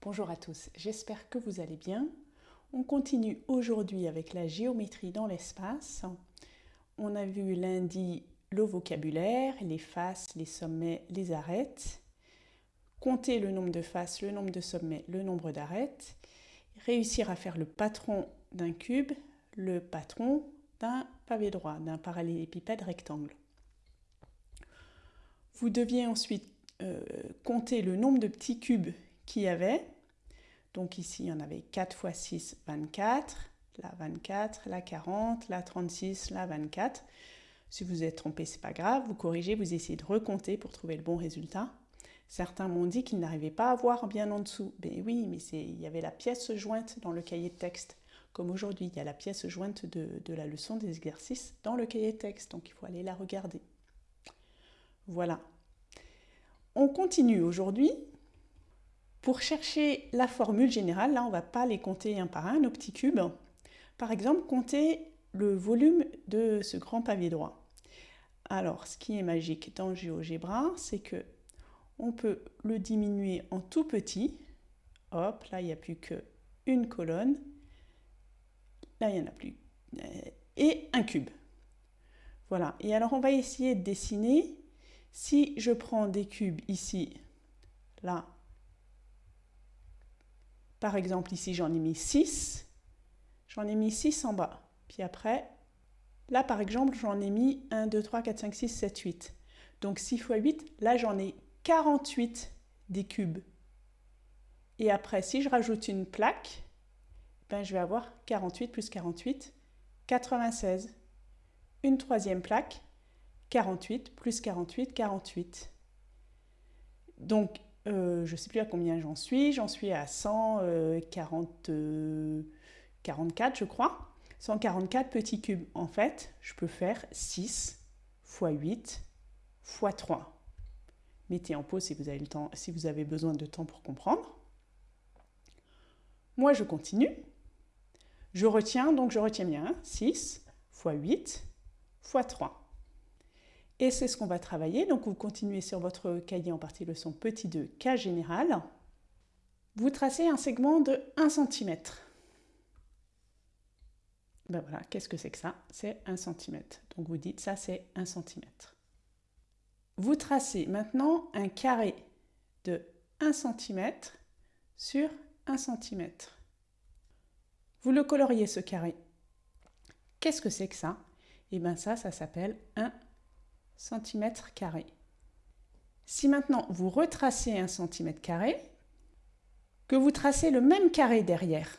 Bonjour à tous, j'espère que vous allez bien. On continue aujourd'hui avec la géométrie dans l'espace. On a vu lundi le vocabulaire, les faces, les sommets, les arêtes. Compter le nombre de faces, le nombre de sommets, le nombre d'arêtes. Réussir à faire le patron d'un cube, le patron d'un pavé droit, d'un parallélépipède rectangle. Vous deviez ensuite euh, compter le nombre de petits cubes qu'il y avait. Donc ici, il y en avait 4 x 6, 24. Là, 24, là, 40, là, 36, là, 24. Si vous êtes trompé, c'est pas grave. Vous corrigez, vous essayez de recompter pour trouver le bon résultat. Certains m'ont dit qu'ils n'arrivaient pas à voir bien en dessous. Ben oui, mais il y avait la pièce jointe dans le cahier de texte. Comme aujourd'hui, il y a la pièce jointe de, de la leçon des exercices dans le cahier de texte. Donc il faut aller la regarder. Voilà. On continue aujourd'hui pour chercher la formule générale, là on ne va pas les compter un par un, nos petits cubes. Par exemple, compter le volume de ce grand pavé droit. Alors, ce qui est magique dans GeoGebra, c'est que on peut le diminuer en tout petit. Hop, là il n'y a plus qu'une colonne. Là il n'y en a plus. Et un cube. Voilà. Et alors on va essayer de dessiner. Si je prends des cubes ici, là, par exemple, ici, j'en ai mis 6. J'en ai mis 6 en bas. Puis après, là, par exemple, j'en ai mis 1, 2, 3, 4, 5, 6, 7, 8. Donc 6 fois 8, là, j'en ai 48 des cubes. Et après, si je rajoute une plaque, ben, je vais avoir 48 plus 48, 96. Une troisième plaque, 48 plus 48, 48. Donc, euh, je ne sais plus à combien j'en suis, j'en suis à 144 euh, je crois. 144 petits cubes. En fait, je peux faire 6 x 8 x 3. Mettez en pause si vous avez, si vous avez besoin de temps pour comprendre. Moi, je continue. Je retiens, donc je retiens bien 6 x 8 x 3. Et c'est ce qu'on va travailler. Donc vous continuez sur votre cahier en partie leçon petit 2, cas général. Vous tracez un segment de 1 cm. Ben voilà, qu'est-ce que c'est que ça? C'est 1 cm. Donc vous dites ça c'est 1 cm. Vous tracez maintenant un carré de 1 cm sur 1 cm. Vous le coloriez ce carré. Qu'est-ce que c'est que ça? Eh bien ça, ça s'appelle un cm carré. Si maintenant vous retracez un centimètre carré, que vous tracez le même carré derrière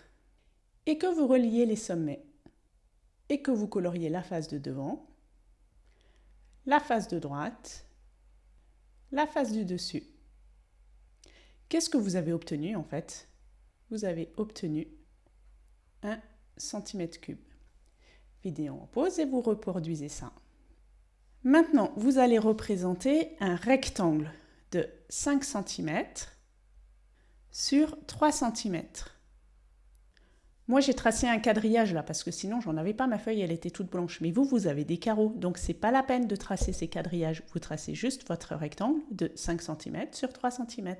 et que vous reliez les sommets et que vous coloriez la face de devant, la face de droite, la face du dessus. Qu'est-ce que vous avez obtenu en fait? Vous avez obtenu un centimètre cube. Vidéo en pause et vous reproduisez ça. Maintenant, vous allez représenter un rectangle de 5 cm sur 3 cm. Moi, j'ai tracé un quadrillage là, parce que sinon, j'en avais pas, ma feuille, elle était toute blanche. Mais vous, vous avez des carreaux, donc c'est pas la peine de tracer ces quadrillages. Vous tracez juste votre rectangle de 5 cm sur 3 cm.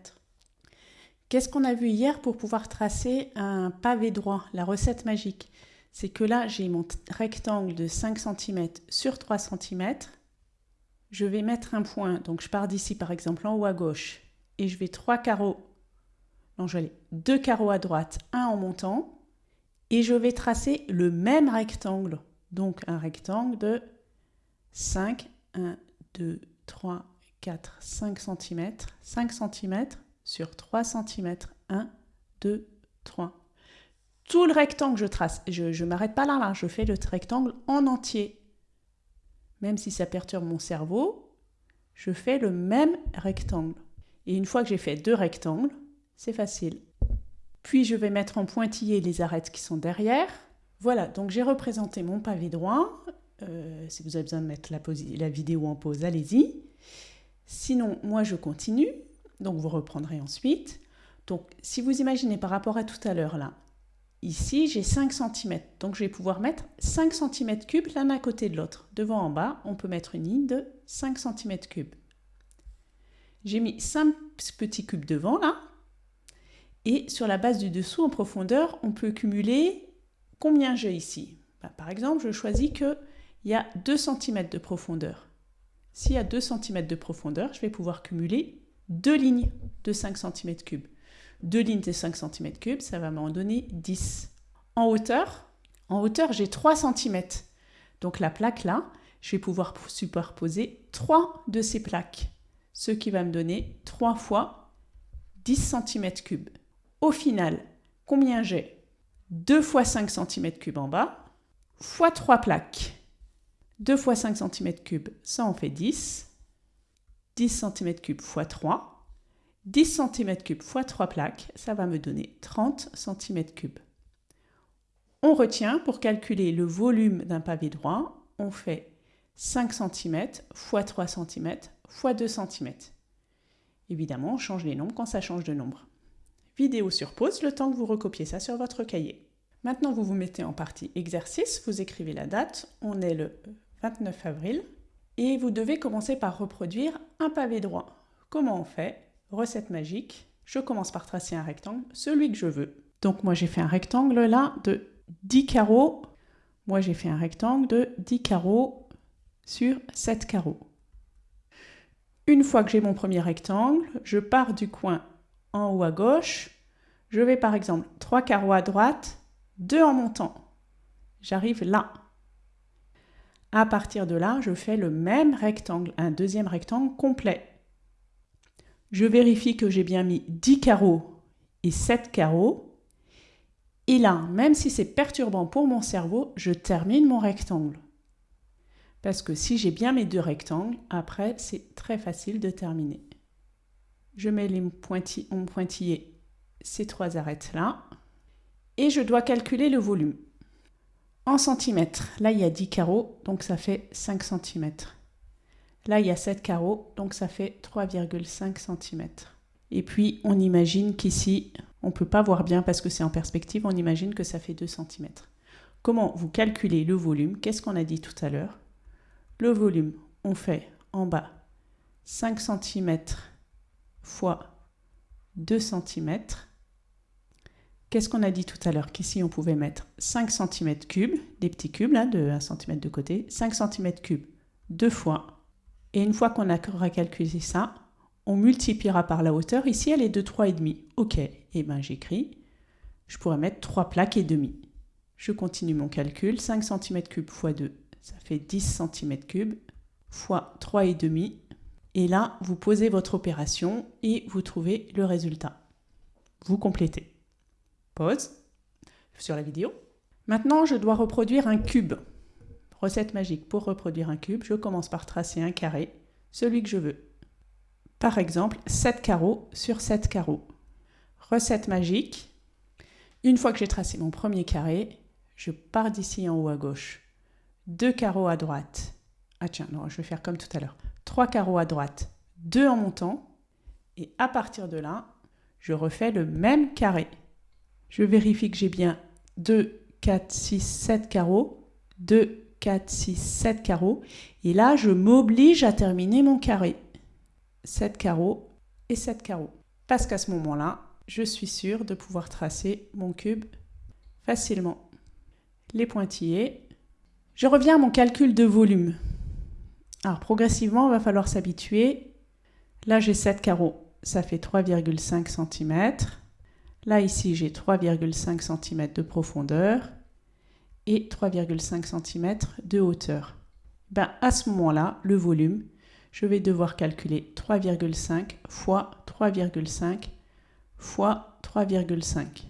Qu'est-ce qu'on a vu hier pour pouvoir tracer un pavé droit, la recette magique? C'est que là, j'ai mon rectangle de 5 cm sur 3 cm je vais mettre un point, donc je pars d'ici par exemple en haut à gauche, et je vais trois carreaux, non je vais aller deux carreaux à droite, un en montant, et je vais tracer le même rectangle, donc un rectangle de 5, 1, 2, 3, 4, 5 cm, 5 cm sur 3 cm, 1, 2, 3. Tout le rectangle je trace, je ne m'arrête pas là, là, je fais le rectangle en entier, même si ça perturbe mon cerveau, je fais le même rectangle. Et une fois que j'ai fait deux rectangles, c'est facile. Puis je vais mettre en pointillé les arêtes qui sont derrière. Voilà, donc j'ai représenté mon pavé droit. Euh, si vous avez besoin de mettre la, la vidéo en pause, allez-y. Sinon, moi je continue. Donc vous reprendrez ensuite. Donc si vous imaginez par rapport à tout à l'heure là, Ici, j'ai 5 cm, donc je vais pouvoir mettre 5 cm cubes l'un à côté de l'autre. Devant en bas, on peut mettre une ligne de 5 cm cubes. J'ai mis 5 petits cubes devant là, Et sur la base du dessous en profondeur, on peut cumuler combien j'ai ici? Bah, Par exemple, je choisis qu'il y a 2 cm de profondeur. S'il y a 2 cm de profondeur, je vais pouvoir cumuler deux lignes de 5 cm3. Deux lignes de 5 cm3, ça va m'en donner 10. En hauteur, en hauteur, j'ai 3 cm. Donc la plaque là, je vais pouvoir superposer 3 de ces plaques, ce qui va me donner 3 fois 10 cm3. Au final, combien j'ai? 2 fois 5 cm3 en bas, fois 3 plaques. 2 fois 5 cm3, ça en fait 10. 10 cm3 fois 3. 10 cm3 fois 3 plaques, ça va me donner 30 cm3. On retient, pour calculer le volume d'un pavé droit, on fait 5 cm fois 3 cm fois 2 cm. Évidemment, on change les nombres quand ça change de nombre. Vidéo sur pause, le temps que vous recopiez ça sur votre cahier. Maintenant, vous vous mettez en partie exercice, vous écrivez la date, on est le 29 avril, et vous devez commencer par reproduire un pavé droit. Comment on fait? Recette magique, je commence par tracer un rectangle, celui que je veux. Donc moi j'ai fait un rectangle là de 10 carreaux. Moi j'ai fait un rectangle de 10 carreaux sur 7 carreaux. Une fois que j'ai mon premier rectangle, je pars du coin en haut à gauche. Je vais par exemple 3 carreaux à droite, 2 en montant. J'arrive là. À partir de là, je fais le même rectangle, un deuxième rectangle complet. Je vérifie que j'ai bien mis 10 carreaux et 7 carreaux. Et là, même si c'est perturbant pour mon cerveau, je termine mon rectangle. Parce que si j'ai bien mes deux rectangles, après, c'est très facile de terminer. Je mets les pointillés, ces trois arêtes-là. Et je dois calculer le volume. En centimètres, là il y a 10 carreaux, donc ça fait 5 cm. Là il y a 7 carreaux, donc ça fait 3,5 cm. Et puis on imagine qu'ici, on ne peut pas voir bien parce que c'est en perspective, on imagine que ça fait 2 cm. Comment vous calculez le volume? Qu'est-ce qu'on a dit tout à l'heure? Le volume, on fait en bas 5 cm fois 2 cm Qu'est-ce qu'on a dit tout à l'heure Qu'ici, on pouvait mettre 5 cm3, des petits cubes là, de 1 cm de côté, 5 cm3 deux fois. Et une fois qu'on aura calculé ça, on multipliera par la hauteur. Ici, elle est de 3,5. OK, et eh bien j'écris, je pourrais mettre 3 plaques et demi. Je continue mon calcul, 5 cm3 fois 2, ça fait 10 cm3 fois 3,5. Et là, vous posez votre opération et vous trouvez le résultat. Vous complétez. Pause sur la vidéo. Maintenant, je dois reproduire un cube. Recette magique pour reproduire un cube, je commence par tracer un carré, celui que je veux. Par exemple, 7 carreaux sur 7 carreaux. Recette magique. Une fois que j'ai tracé mon premier carré, je pars d'ici en haut à gauche. 2 carreaux à droite. Ah tiens, non, je vais faire comme tout à l'heure. 3 carreaux à droite, 2 en montant. Et à partir de là, je refais le même carré. Je vérifie que j'ai bien 2, 4, 6, 7 carreaux. 2, 4, 6, 7 carreaux. Et là, je m'oblige à terminer mon carré. 7 carreaux et 7 carreaux. Parce qu'à ce moment-là, je suis sûre de pouvoir tracer mon cube facilement. Les pointillés. Je reviens à mon calcul de volume. Alors progressivement, il va falloir s'habituer. Là, j'ai 7 carreaux, ça fait 3,5 cm. Là, ici, j'ai 3,5 cm de profondeur et 3,5 cm de hauteur. Ben, à ce moment-là, le volume, je vais devoir calculer 3,5 fois 3,5 fois 3,5.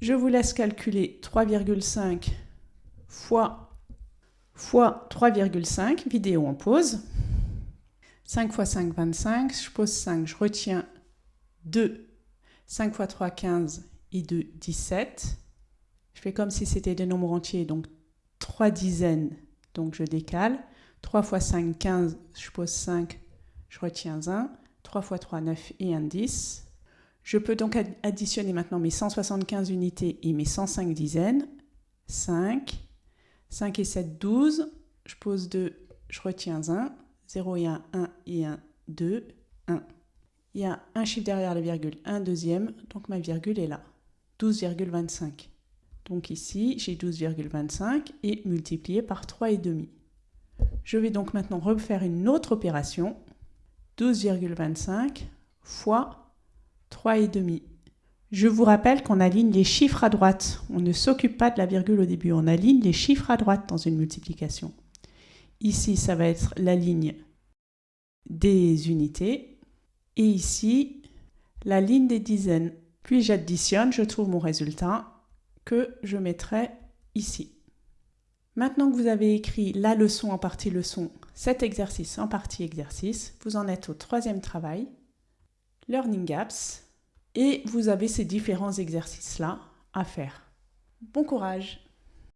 Je vous laisse calculer 3,5 fois, fois 3,5, vidéo en pause. 5 fois 5, 25, je pose 5, je retiens 2, 5 fois 3, 15 et 2, 17. Je fais comme si c'était des nombres entiers, donc 3 dizaines, donc je décale. 3 fois 5, 15, je pose 5, je retiens 1. 3 fois 3, 9 et 1, 10. Je peux donc additionner maintenant mes 175 unités et mes 105 dizaines. 5, 5 et 7, 12. Je pose 2, je retiens 1. 0 et 1, 1 et 1, 2, 1. Il y a un chiffre derrière la virgule, un deuxième, donc ma virgule est là. 12,25. Donc ici, j'ai 12,25 et multiplié par 3,5. Je vais donc maintenant refaire une autre opération. 12,25 fois 3,5. Je vous rappelle qu'on aligne les chiffres à droite. On ne s'occupe pas de la virgule au début. On aligne les chiffres à droite dans une multiplication. Ici, ça va être la ligne des unités. Et ici, la ligne des dizaines. Puis j'additionne, je trouve mon résultat que je mettrai ici. Maintenant que vous avez écrit la leçon en partie leçon, cet exercice en partie exercice, vous en êtes au troisième travail, Learning Gaps, et vous avez ces différents exercices-là à faire. Bon courage